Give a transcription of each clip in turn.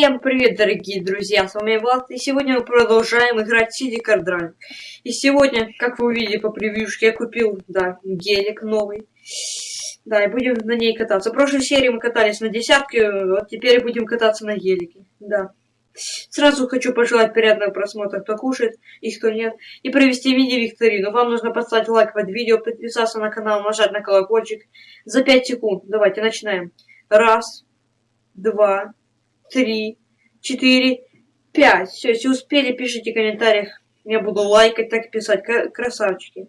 Всем привет, дорогие друзья, с вами Влад, и сегодня мы продолжаем играть City Card Run. И сегодня, как вы увидели по превьюшке, я купил, да, гелик новый. Да, и будем на ней кататься. В прошлой серии мы катались на десятке, вот теперь будем кататься на гелике, да. Сразу хочу пожелать приятного просмотра, кто кушает и кто нет, и провести мини-викторину. Вам нужно поставить лайк под видео, подписаться на канал, нажать на колокольчик за 5 секунд. Давайте начинаем. Раз, два, три, четыре, пять. Все, если успели, пишите в комментариях. Я буду лайкать, так писать. Красавчики.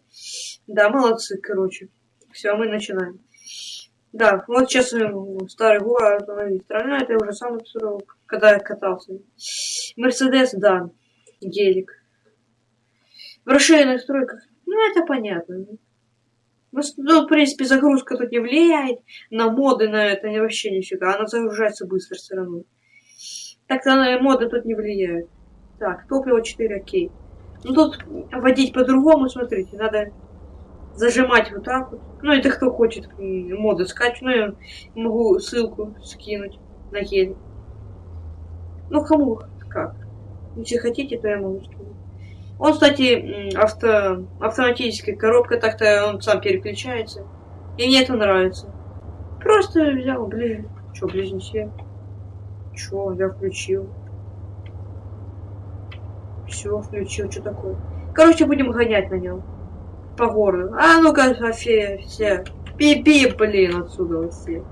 Да, молодцы, короче. Все, мы начинаем. Да, вот сейчас старый город, страна, это уже самый срок, когда я катался. Мерседес, да, гелик. В расширенных стройках, ну это понятно. Ну, ну, в принципе, загрузка тут не влияет на моды, на это вообще нифига. Она загружается быстро все равно. На моды тут не влияют. Так, топливо 4, окей. Ну тут водить по-другому, смотрите, надо зажимать вот так вот. Ну, это кто хочет моды скачать, ну, я могу ссылку скинуть на гель. Ну, кому как. Если хотите, то я могу скинуть. Он, кстати, авто, автоматическая коробка, так-то он сам переключается. И мне это нравится. Просто взял ближе. Что, близнецы? Чё, я включил. Все, включил, что такое? Короче, будем гонять на нем по городу. А ну-ка, все, все. Пипи, блин, отсюда все.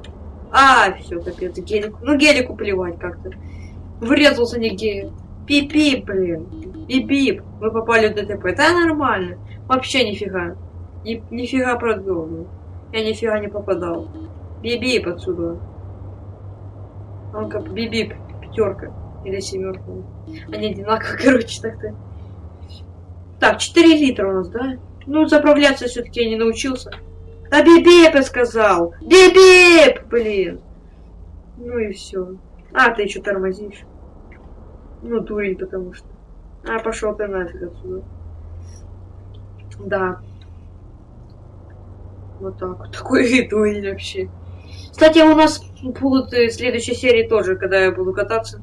А, все, капец, гелик. Ну, гелику плевать как-то. Врезался не гелик. Пипи, блин. Бип-бип. Мы попали в ДТП. Да нормально. Вообще нифига. Ни, нифига продумал. Я нифига не попадал. Бип-бип отсюда. Он как бип-бип. Пятерка. Или семерка. Они одинаковые, короче, так-то. Так, 4 литра у нас, да? Ну, заправляться все-таки не научился. Да бибип я сказал! Бибип! Блин! Ну и все. А, ты еще тормозишь. Ну, дурень, потому что. А, пошел ты нафиг отсюда. Да. Вот так вот. Такой дурень вообще. Кстати, у нас будут в следующей серии тоже, когда я буду кататься.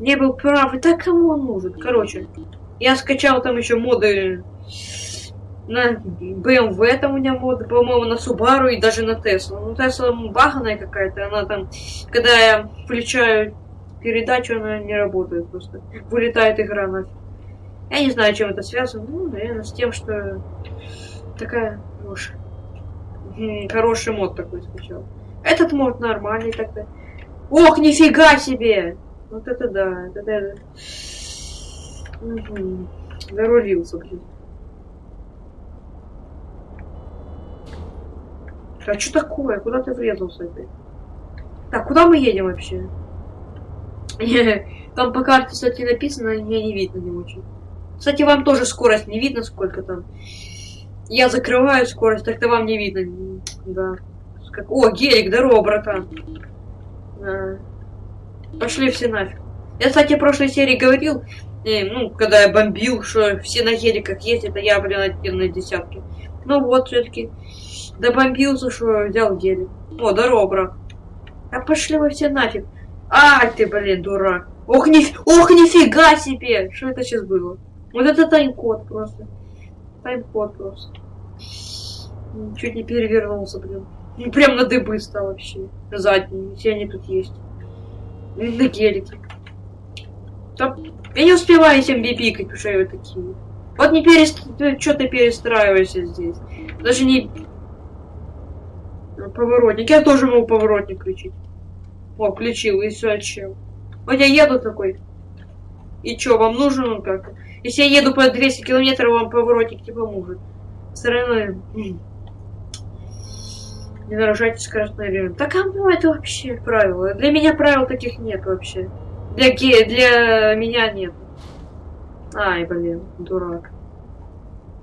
Не был прав. И так кому он нужен? Короче, я скачал там еще моды на BMW там у меня мод, по-моему, на Subaru и даже на Tesla. Ну, Tesla баганая какая-то, она там, когда я включаю передачу, она не работает просто. Вылетает игра нафиг. Я не знаю, чем это связано. Ну, наверное, с тем, что такая уж хороший мод такой скачал. Этот мод нормальный тогда. Ох, нифига себе! Вот это да, это да. Угу. Зарулился, блин. А что такое? Куда ты врезался опять? Так, куда мы едем вообще? Там по карте, кстати, написано, мне не видно не очень. Кстати, вам тоже скорость не видно, сколько там. Я закрываю скорость, так-то вам не видно. Да. О, гелик, здорово, братан. А. Пошли все нафиг. Я, кстати, в прошлой серии говорил, э, ну, когда я бомбил, что все на геликах ездят, а я, блин, один на десятки. Ну вот, все-таки добомбился, что взял гелик. О, здорово, брат. А пошли вы все нафиг. А, ты, блин, дурак. Ох, ни... Ох, нифига себе! Что это сейчас было? Вот это тайм-код просто. Тайм-код просто. Чуть не перевернулся, блин. Ну, прям на дыбы стал вообще. Задний, все они тут есть. На гелике. Там... Я не успеваю всем бибикать, потому вы такие. Вот не перест... что ты перестраиваешься здесь. Даже не... Поворотник. Я тоже могу поворотник включить. О, включил, и все, чем. Вот я еду такой. И что, вам нужен он как-то? Если я еду по 200 километров, вам поворотник не поможет. Стороной. Не нарушайте скоростной режим. Да кому это вообще правило? Для меня правил таких нет вообще. Для, ге для меня нет. Ай, блин, дурак.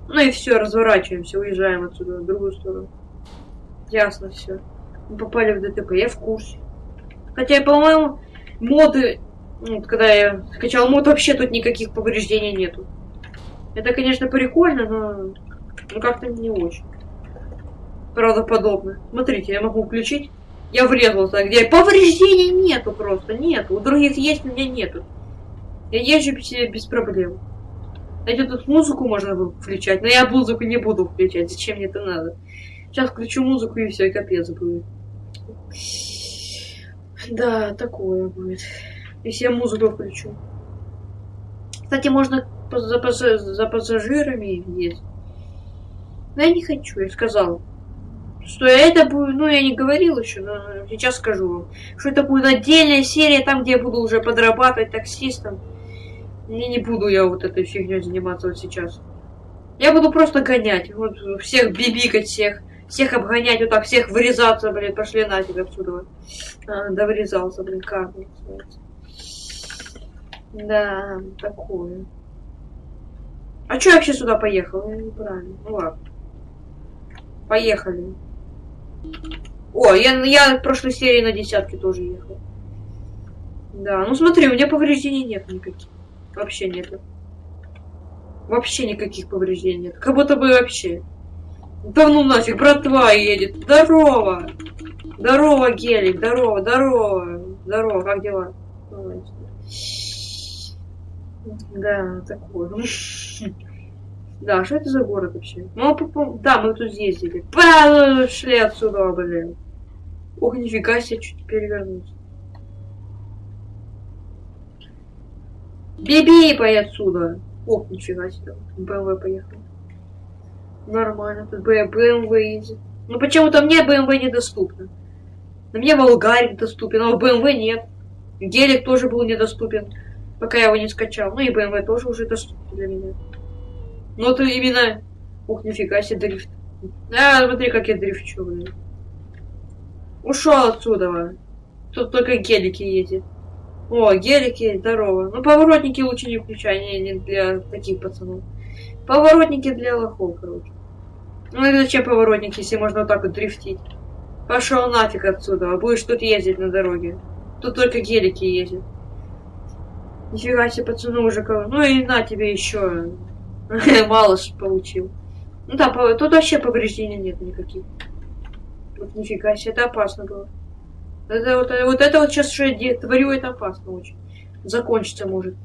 Ну и все, разворачиваемся, уезжаем отсюда в другую сторону. Ясно все. Мы попали в ДТП, я в курсе. Хотя, по-моему, моды... Ну, когда я скачал мод, вообще тут никаких повреждений нету. Это, конечно, прикольно, но... Ну, как-то не очень. Правдоподобно. Смотрите, я могу включить Я врезался, где повреждений нету просто, нету. У других есть, у меня нету. Я езжу без, без проблем. Знаете, тут музыку можно включать, но я музыку не буду включать. Зачем мне это надо? Сейчас включу музыку и все, и капец будет. Да, такое будет. Если я музыку включу. Кстати, можно за, пассаж... за пассажирами есть. Но я не хочу, я сказал. Что это будет, ну я не говорил еще, но сейчас скажу вам. Что это будет отдельная серия, там где я буду уже подрабатывать таксистом. Не, не буду я вот этой фигней заниматься вот сейчас. Я буду просто гонять. Вот всех бибикать, всех. Всех обгонять, вот так, всех вырезаться, блин, пошли нафиг отсюда. А, да вырезался, блин, как. Да, такое. А чё я вообще сюда поехал? Я неправильно. Ну ладно. Поехали. О, я, я в прошлой серии на десятке тоже ехал. Да, ну смотри, у меня повреждений нет никаких. Вообще нет. Вообще никаких повреждений нет. Как будто бы вообще. Да ну нафиг, братва едет. Здорово! Здорово, Гелик, здорово, здорово. Здорово, как дела? Да, такое. Да, что это за город вообще? Ну, да, мы тут ездили. Пошли отсюда, блин. Ох, нифига себе, чуть перевернулся. Биби, пой отсюда. Ох, нифига себе. БМВ поехал. Нормально, тут БМВ ездит. Ну почему-то мне БМВ недоступно. На мне Волгарик доступен, а БМВ нет. Гелик тоже был недоступен, пока я его не скачал. Ну и БМВ тоже уже доступен для меня. Ну это именно... Ух, нифига себе дрифт. А, смотри, как я дрифчу, блин. Ушел отсюда. Тут только гелики ездят. О, гелики, здорово. Ну, поворотники лучше не включай, не, не для таких пацанов. Поворотники для лохов, короче. Ну и зачем поворотники, если можно вот так вот дрифтить? Пошел нафиг отсюда, а будешь тут ездить на дороге. Тут только гелики ездят. Нифига себе, пацаны уже кого. Ну и на тебе еще. Мало получил. Ну да, тут вообще повреждений нет никаких. Вот нифига себе, это опасно было. Это вот, вот это вот сейчас, что я творю, это опасно очень. Закончится может.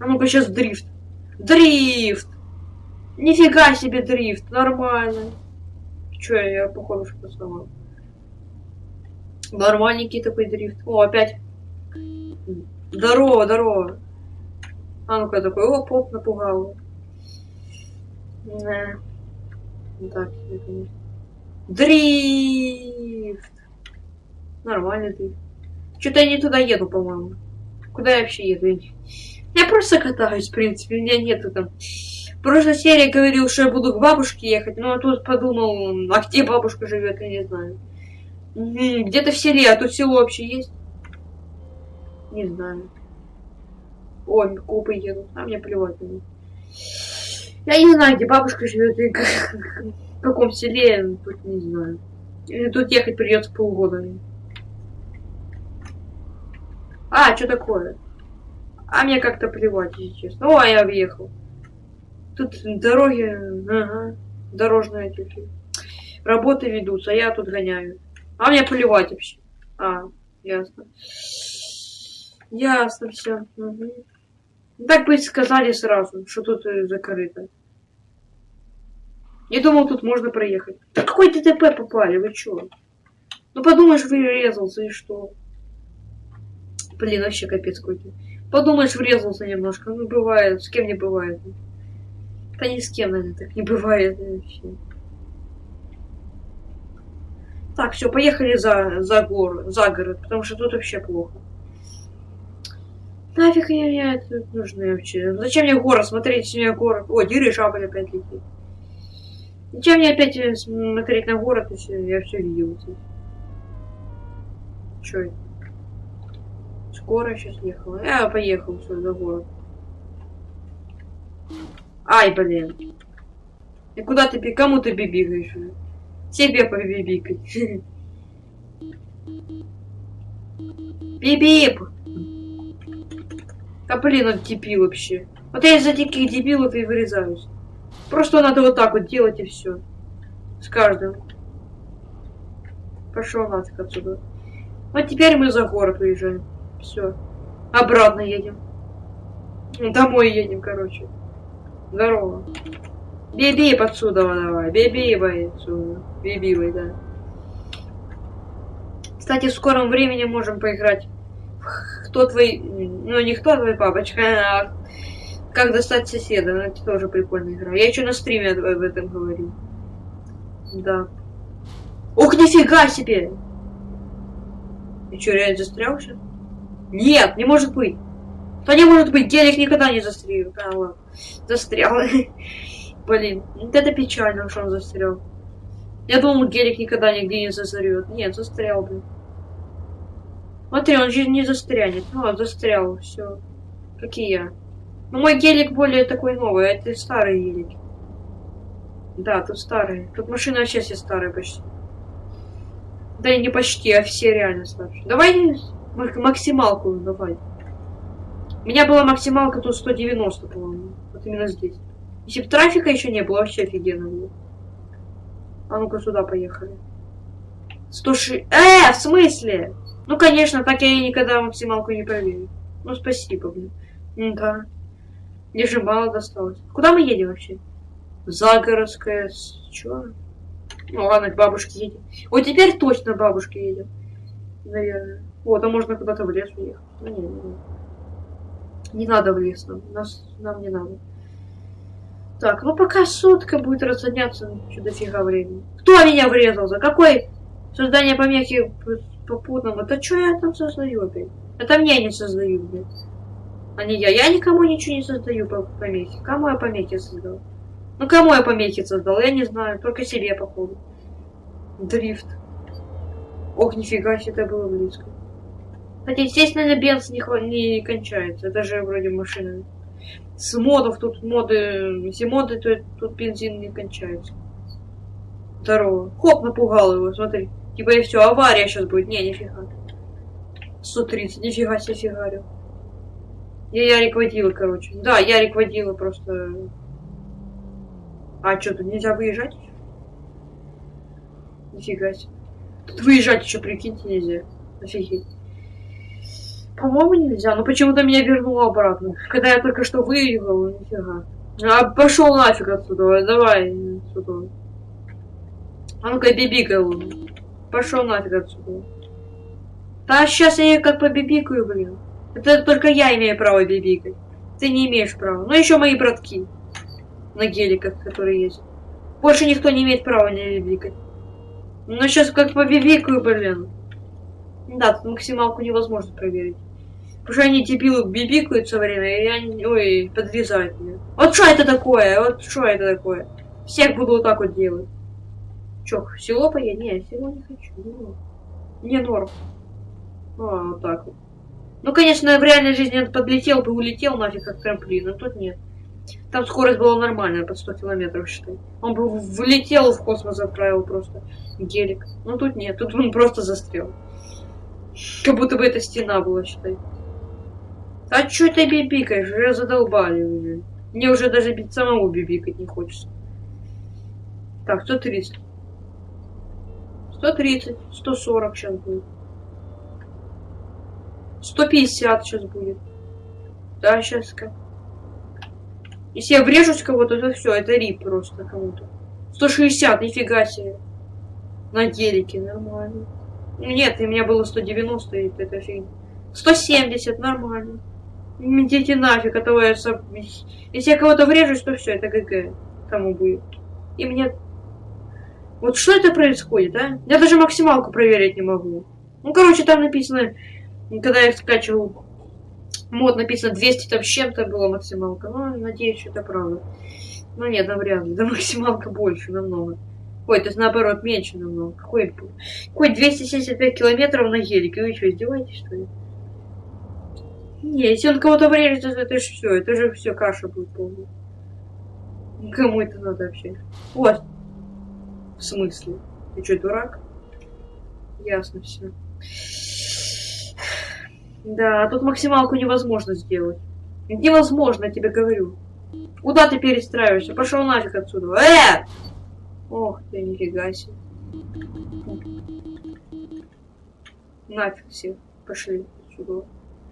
А ну-ка сейчас дрифт. Дрифт! Нифига себе дрифт, нормально. Че, я походу что сломал. Нормальненький такой дрифт. О, опять. Здорово, здорово. А ну-ка такой, о, поп напугал. Да. Так, Дрифт! Нормальный дрифт. Что-то я не туда еду, по-моему. Куда я вообще еду? Я просто катаюсь, в принципе. У меня нету там... В прошлой серии говорил, что я буду к бабушке ехать, но тут подумал, а где бабушка живет, я не знаю. Где-то в селе, а тут село вообще есть? Не знаю. О, копы едут, а мне плевать. Я не знаю, где бабушка живет в каком селе, тут не знаю. Тут ехать придется полгода. А, что такое? А мне как-то плевать, если честно. О, я въехал. Тут дороги, ага, дорожные эти работы ведутся, а я тут гоняю. А мне плевать вообще. А, ясно. Ясно все. Угу. Так бы сказали сразу, что тут э, закрыто. Я думал, тут можно проехать. Да какой ДТП попали, вы чё? Ну подумаешь, вырезался и что? Блин, вообще капец какой-то. Подумаешь, врезался немножко. Ну, бывает. С кем не бывает. Да ни с кем, наверное, так не бывает вообще. Так, все, поехали за, за гору, за город, потому что тут вообще плохо. Нафиг мне это нужно вообще? Зачем мне город смотреть, мне город... О, дирижабль опять летит. Зачем мне опять э, смотреть на город, если я все видел? Че это? Скоро сейчас ехала. Я поехал все за город. Ай, блин. И куда ты, кому ты бибикаешь? Тебе побибикать. Бип-бип! Да блин, он дебил вообще. Вот я из-за таких дебилов и вырезаюсь. Просто надо вот так вот делать и все. С каждым. Пошел нафиг отсюда. Вот теперь мы за город уезжаем. Все. Обратно едем. Домой едем, короче. Здорово. Беби отсюда давай. Беби отсюда. Беби, да. Кстати, в скором времени можем поиграть. Кто твой... Ну, не кто твой папочка, а как достать соседа. Ну, это тоже прикольная игра. Я еще на стриме об этом говорил. Да. Ох, нифига себе! И что, реально застрял сейчас? Нет, не может быть. Да не может быть, гелик никогда не застрял. А, ладно. Застрял. Блин, вот это печально, что он застрял. Я думал, гелик никогда нигде не засорет. Нет, застрял, блин. Смотри, он же не застрянет. Ну, он застрял, все. Как и я. Но мой гелик более такой новый, а это старый гелик. Да, тут старый. Тут машина вообще все старые почти. Да и не почти, а все реально старые. Давай максималку давай. У меня была максималка тут 190, по-моему. Вот именно здесь. Если бы трафика еще не было, вообще офигенно было. А ну-ка сюда поехали. 106... Э, в смысле? Ну, конечно, так я никогда максималку не проверю. Ну, спасибо, блин. Ну, да. Мне же мало досталось. Куда мы едем вообще? Загородская... Чё? Ну, ладно, к бабушке едем. Вот теперь точно к бабушке едем. Наверное. Вот, а можно куда-то в лес уехать. Ну, не, не, не. Надо в лес нам. Нас, нам не надо. Так, ну пока сутка будет разгоняться, что дофига времени. Кто меня врезался? Какой создание помехи попутным? Это что я там создаю опять? Это мне не создаю, блядь. А не я. Я никому ничего не создаю по помехе. Кому я помехи создал? Ну кому я помехи создал? Я не знаю. Только себе, походу. Дрифт. Ох, нифига себе, это было близко. Хотя, естественно, бенз не, не кончается. Это же вроде машина. С модов тут моды... Если моды, то тут бензин не кончается. Здорово. Хоп, напугал его, смотри. Типа и все, авария сейчас будет. Не, нифига. 130, нифига себе фигарил. Я Ярик водила, короче. Да, Ярик водила просто... А что, тут нельзя выезжать? Нифига себе. Тут выезжать еще, прикиньте, нельзя. Офигеть. По-моему, нельзя, но почему-то меня вернуло обратно. Когда я только что выехал, нифига. А пошел нафиг отсюда, давай отсюда. А ну-ка, бибикай Пошел нафиг отсюда. Да сейчас я как побибикаю, блин. Это только я имею право бибикать. Ты не имеешь права. Ну еще мои братки. На геликах, которые есть. Больше никто не имеет права не бибикать. Ну сейчас как побибикаю, блин. Да, тут максималку невозможно проверить. Потому что они дебилы бибикают все время, и они, ой, подрезают меня. Вот что это такое? Вот что это такое? Всех буду вот так вот делать. Чё, в село поедем? Не, в село не хочу. Не, не норм. А, вот так вот. Ну, конечно, в реальной жизни он подлетел бы, улетел нафиг как трамплин, а тут нет. Там скорость была нормальная, под 100 километров, считай. Он бы влетел в космос, отправил просто гелик. Но тут нет, тут он просто застрял. Как будто бы это стена была, считай. А чё ты бибикаешь? Уже задолбали уже. Мне уже даже бить самому бибикать не хочется. Так, 130. 130, 140 сейчас будет. 150 сейчас будет. Да, сейчас как. Если я врежусь кого-то, то все, это рип просто кому-то. 160, нифига себе. На гелике, нормально. Нет, у меня было 190, и это фигня. 170, нормально. Идите нафиг, а то я... Если я кого-то врежусь, то все, это ГГ. Кому будет. И мне... Вот что это происходит, а? Я даже максималку проверить не могу. Ну, короче, там написано... Когда я скачивал мод, написано 200 там чем-то было максималка. Ну, надеюсь, что это правда. Ну, нет, навряд ли. Да максималка больше намного. Ой, то есть наоборот, меньше намного. Какой, какой 275 километров на гелике? Вы что, издеваетесь, что ли? Не, если он кого-то врежет, то это же все, это же все каша будет полная. Кому это надо вообще? Вот. В смысле? Ты что, дурак? Ясно все. Да, тут максималку невозможно сделать. Невозможно, я тебе говорю. Куда ты перестраиваешься? Пошел нафиг отсюда. Э! Ох ты, нифига себе. Нафиг все. Пошли сюда.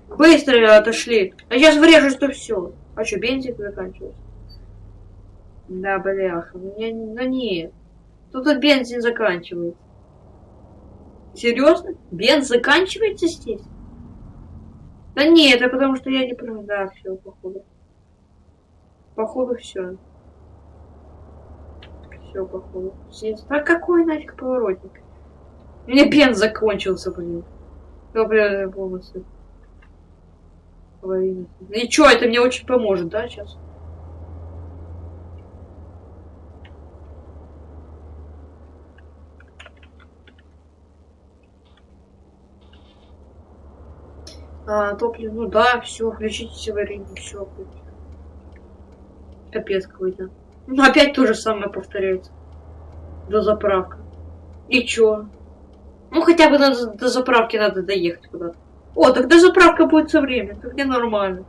Быстро отошли. А сейчас врежу, что все. А что, бензин заканчивается? Да, бляха. Не, ну нет. Тут вот бензин заканчивается. Серьезно? Бенз заканчивается здесь? Да нет, это потому что я не прав. Да, все, походу. Походу все. Все, походу. Здесь. А какой нафиг поворотник? У меня бенз закончился, блин. Добрый полностью. И чё, это мне очень поможет, да, сейчас? А, топливо, ну да, все, включите аварийный, все. Капец какой-то. Ну опять то же самое повторяется. До заправка. И чё? Ну хотя бы до, до заправки надо доехать куда-то. О, тогда заправка будет со временем, тогда нормально.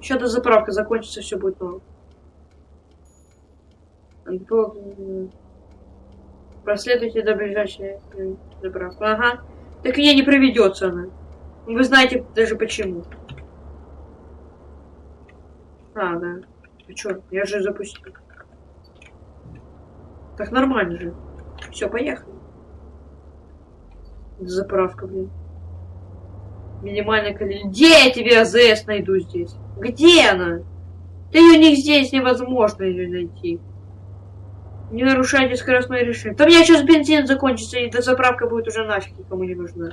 Еще до заправка закончится, все будет норм. Проследуйте до ближайшей заправки. Ага. Так меня не проведется она. Вы знаете даже почему. А, да. А чё, я же запустил. Так нормально же. Все, поехали. Заправка, блин. Минимальное количество. Где я тебе АЗС найду здесь? Где она? Да ее не здесь невозможно ее найти. Не нарушайте скоростное решение. Там меня сейчас бензин закончится, и до заправка будет уже нафиг никому не нужна.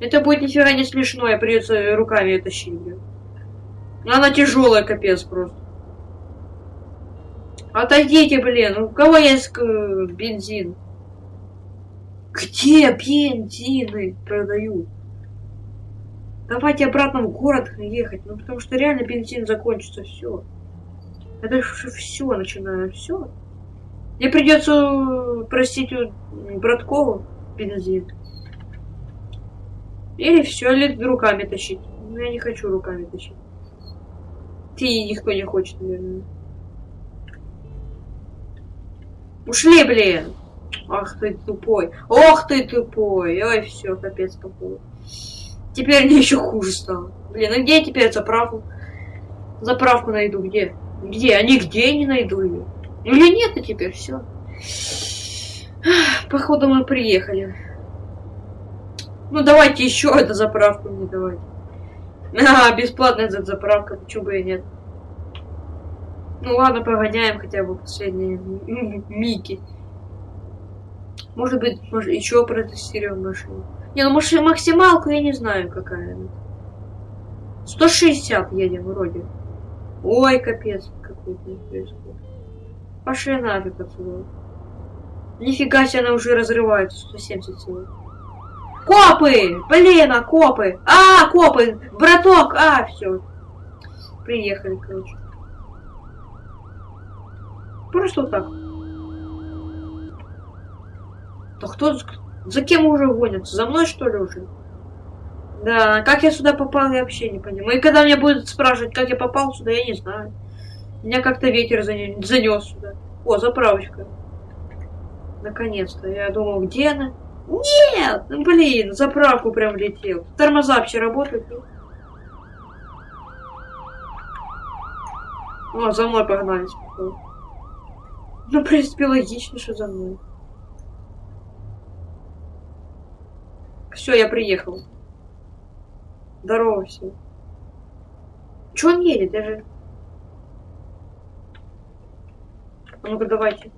Это будет нифига не смешно, я придется руками тащить, блин. Она тяжелая, капец просто. Отойдите, блин, у кого есть э, бензин? Где бензины продают? Давайте обратно в город ехать, ну потому что реально бензин закончится, все. Это же все начинаю, все. Мне придется просить у Браткову бензин. Или все, или руками тащить. Но я не хочу руками тащить. Ты никто не хочет, наверное. Ушли, блин! Ах ты тупой. Ох ты тупой. Ой, все, капец походу. Теперь мне еще хуже стало. Блин, ну где я теперь заправку? Заправку найду где? Где? А нигде не найду ее. Или нет, и теперь все. Походу мы приехали. Ну давайте еще эту заправку мне давайте. А, бесплатная эта заправка, почему бы и нет. Ну ладно, погоняем хотя бы последние мики. Может быть, может, еще протестируем машину. Не, ну может максималку я не знаю какая она. 160 едем вроде. Ой, капец, какой-то происходит. Пошли нафиг отсюда. Нифига себе, она уже разрывается. 170 всего. Копы! Блин, а копы! А, копы! Браток! А, все. Приехали, короче. Просто вот так. Да кто... За кем уже гонятся? За мной, что ли, уже? Да, как я сюда попал, я вообще не понимаю. И когда меня будут спрашивать, как я попал сюда, я не знаю. Меня как-то ветер занес сюда. О, заправочка. Наконец-то. Я думал, где она? Нет! Ну, блин, заправку прям летел. Тормоза вообще работают? О, за мной погнались. Ну, в принципе, логично, что за мной. Все, я приехал. Здорово все. Че он едет? Я же... А ну-ка давайте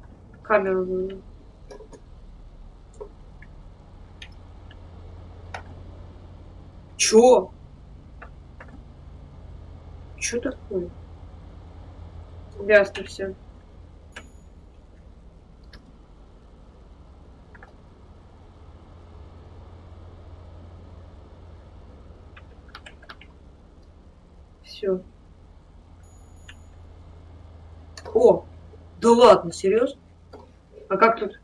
камеру. Чё? Чё такое? Ясно все. все. О, да ладно, серьезно? А как тут?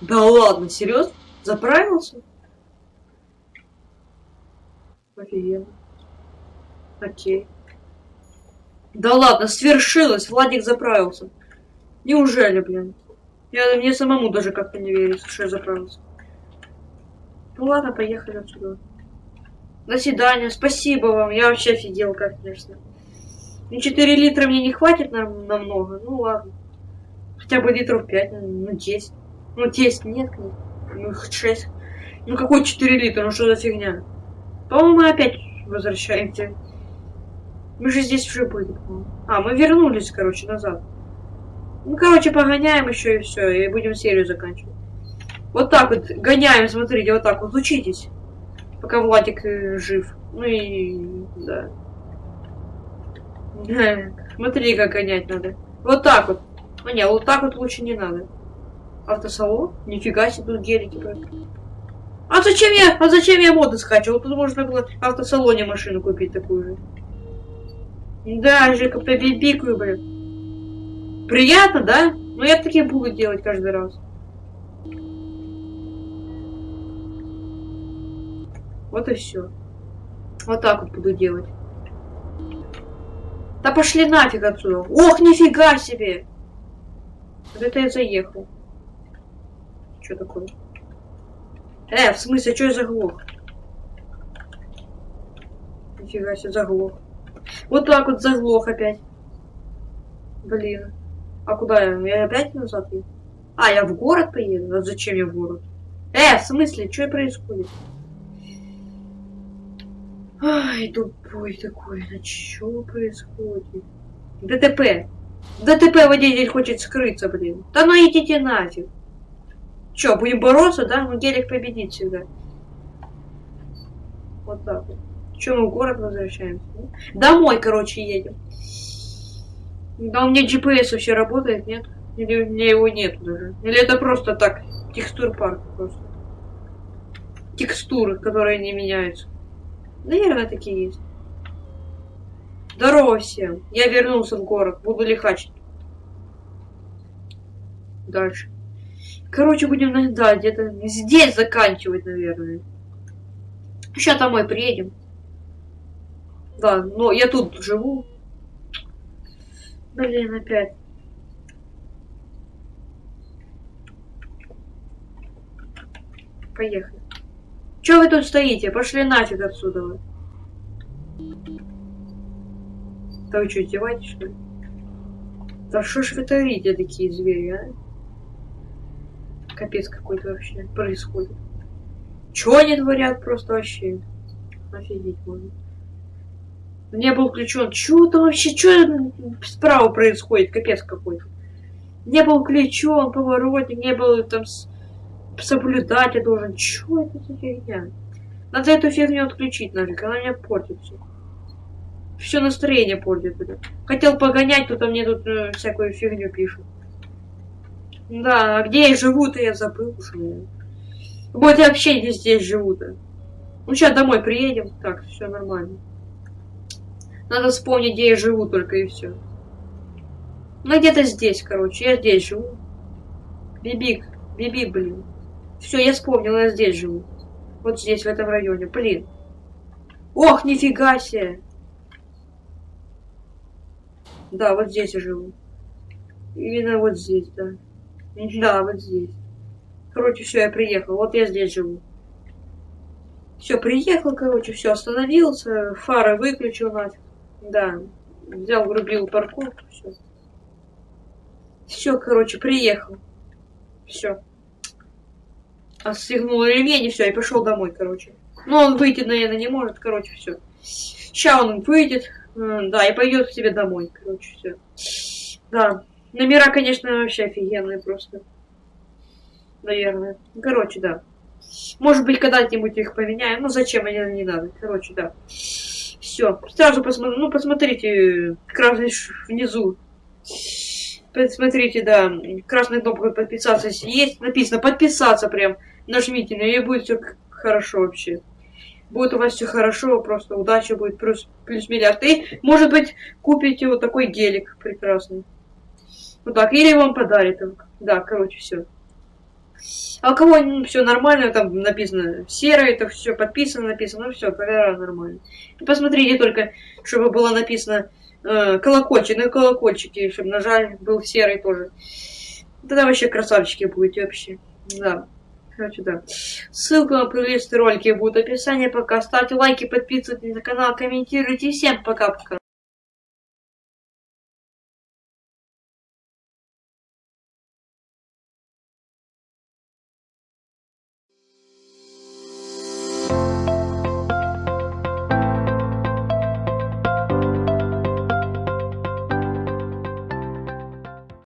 Да ладно, серьезно? Заправился? Офигенно. Окей. Да ладно, свершилось, Владик заправился. Неужели, блин? Я, мне самому даже как-то не верится, что я заправился. Ну ладно, поехали отсюда. До свидания, спасибо вам. Я вообще офигел, как, конечно. Ну, 4 литра мне не хватит на, намного. Ну ладно. Хотя бы литров 5, ну 10. Ну 10 нет, ну 6. Ну какой 4 литра, ну что за фигня? По-моему, мы опять возвращаемся. Мы же здесь уже были. А, мы вернулись, короче, назад. Ну, короче, погоняем еще и все, и будем серию заканчивать. Вот так вот, гоняем, смотрите, вот так вот, учитесь. Пока Владик э, жив. Ну и... да. Смотри, как гонять надо. Вот так вот. Ну не, вот так вот лучше не надо. Автосалон? Нифига себе, тут гелики. А зачем я, а зачем я моды скачивал? Тут можно было в автосалоне машину купить такую же. Да, Жека, побибикаю, блин. Приятно, да? Ну я такие буду делать каждый раз. Вот и все. Вот так вот буду делать. Да пошли нафиг отсюда. Ох, нифига себе! Вот это я заехал. Что такое? Э, в смысле, что я заглох? Нифига себе, заглох. Вот так вот заглох опять. Блин. А куда я? Я опять назад еду? А, я в город поеду? А зачем я в город? Э, в смысле, что происходит? Ай, тупой такой, ну что происходит? ДТП. ДТП водитель хочет скрыться, блин. Да ну идите нафиг. Че, будем бороться, да? Ну гелик победит всегда. Вот так вот. Че, мы в город возвращаемся? Домой, короче, едем. Да у меня GPS вообще работает, нет? Или у меня его нет даже? Или это просто так, текстур парк просто? Текстуры, которые не меняются. Наверное, такие есть. Здорово всем. Я вернулся в город. Буду лихачить. Дальше. Короче, будем, да, где-то здесь заканчивать, наверное. Сейчас домой приедем. Да, но я тут живу. Блин, опять. Поехали. Че вы тут стоите? Пошли нафиг отсюда вы. Да вы что, издеваетесь, что ли? Да что ж вы творите, такие звери, а? Капец какой-то вообще происходит. Чё они творят просто вообще? Офигеть можно. Не был включен. Чё там вообще, чё справа происходит? Капец какой-то. Не был включен поворотник, не был там соблюдать я должен. Чё это за фигня? Надо эту фигню отключить нафиг, она меня портит все. Все настроение портит. Хотел погонять, тут мне тут э, всякую фигню пишут. Да, а где я живу-то, я забыл уже. Вот я вообще не здесь живу-то. Ну, сейчас домой приедем. Так, все нормально. Надо вспомнить, где я живу только и все. Ну, где-то здесь, короче. Я здесь живу. Бибик. Биби, блин. Все, я вспомнил, я здесь живу. Вот здесь, в этом районе. Блин. Ох, нифига себе. Да, вот здесь я живу. Именно вот здесь, да. Да, вот здесь. Короче, все, я приехал. Вот я здесь живу. Все, приехал, короче, все, остановился, фары выключил нафиг. Да, взял, врубил парковку, все. Все, короче, приехал. Все. Отстегнул ремень и все, и пошел домой, короче. Ну, он выйти, наверное, не может, короче, все. Сейчас он выйдет, да, и пойдет к тебе домой, короче, все. Да. Номера, конечно, вообще офигенные просто. Наверное. Короче, да. Может быть, когда-нибудь их поменяем. Ну, зачем, они не надо. Короче, да. Все. Сразу посмотрите. Ну, посмотрите. Красный внизу. Посмотрите, да. Красная кнопка подписаться есть. Написано подписаться прям. Нажмите, на нее будет все хорошо вообще. Будет у вас все хорошо, просто удача будет плюс, плюс миллиард. И, может быть, купите вот такой гелик прекрасный. Вот так. Или вам подарит. Да, короче, все. А у кого ну, все нормально, там написано серое, это все подписано, написано, ну все, тогда нормально. Посмотрите только, чтобы было написано, э, колокольчик, на колокольчики, чтобы нажали, был серый тоже. Тогда вообще красавчики будете вообще. Да. Короче, да. Ссылка на плейлисты ролики будет в описании. Пока ставьте лайки, подписывайтесь на канал, комментируйте. Всем пока-пока.